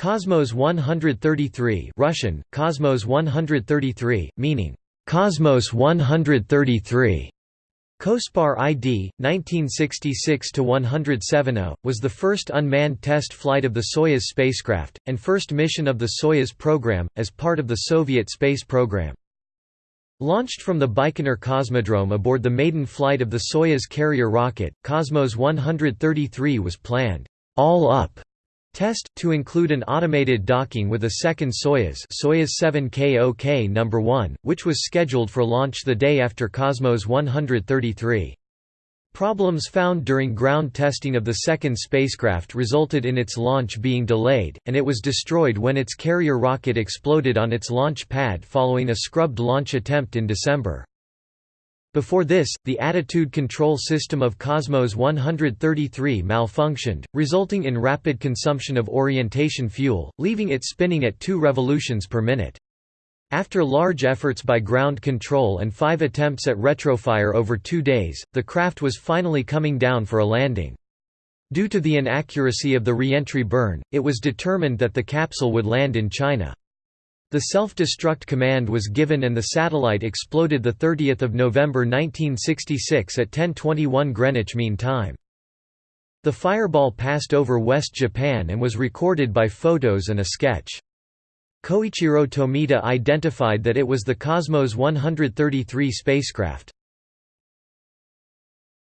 Cosmos 133 Russian, Cosmos 133, meaning, "'Cosmos 133' COSPAR ID, 1966–170, was the first unmanned test flight of the Soyuz spacecraft, and first mission of the Soyuz program, as part of the Soviet space program. Launched from the Baikonur Cosmodrome aboard the maiden flight of the Soyuz carrier rocket, Cosmos 133 was planned, all up Test, to include an automated docking with a second Soyuz Soyuz 7KOK No. 1, which was scheduled for launch the day after Cosmos 133. Problems found during ground testing of the second spacecraft resulted in its launch being delayed, and it was destroyed when its carrier rocket exploded on its launch pad following a scrubbed launch attempt in December. Before this, the attitude control system of Cosmos 133 malfunctioned, resulting in rapid consumption of orientation fuel, leaving it spinning at 2 revolutions per minute. After large efforts by ground control and five attempts at retrofire over two days, the craft was finally coming down for a landing. Due to the inaccuracy of the reentry burn, it was determined that the capsule would land in China. The self-destruct command was given and the satellite exploded 30 November 1966 at 10.21 Greenwich Mean Time. The fireball passed over West Japan and was recorded by photos and a sketch. Koichiro Tomita identified that it was the Cosmos 133 spacecraft.